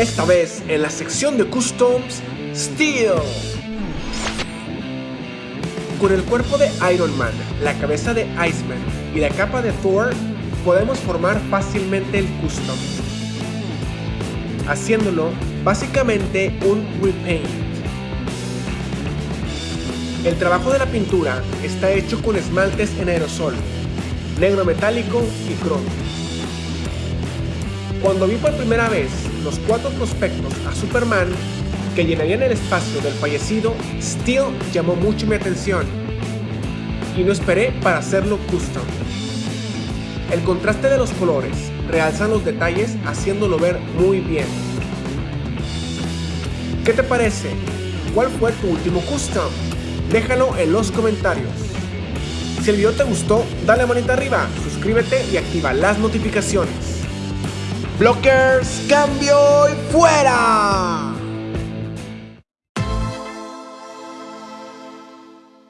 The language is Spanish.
Esta vez en la sección de Customs, Steel. Con el cuerpo de Iron Man, la cabeza de Iceman y la capa de Thor, podemos formar fácilmente el Custom. Haciéndolo básicamente un repaint. El trabajo de la pintura está hecho con esmaltes en aerosol, negro metálico y cromo. Cuando vi por primera vez los cuatro prospectos a Superman que llenarían el espacio del fallecido, Steel llamó mucho mi atención y no esperé para hacerlo custom. El contraste de los colores realzan los detalles haciéndolo ver muy bien. ¿Qué te parece? ¿Cuál fue tu último custom? Déjalo en los comentarios. Si el video te gustó, dale manita arriba, suscríbete y activa las notificaciones. Blockers, cambio y fuera.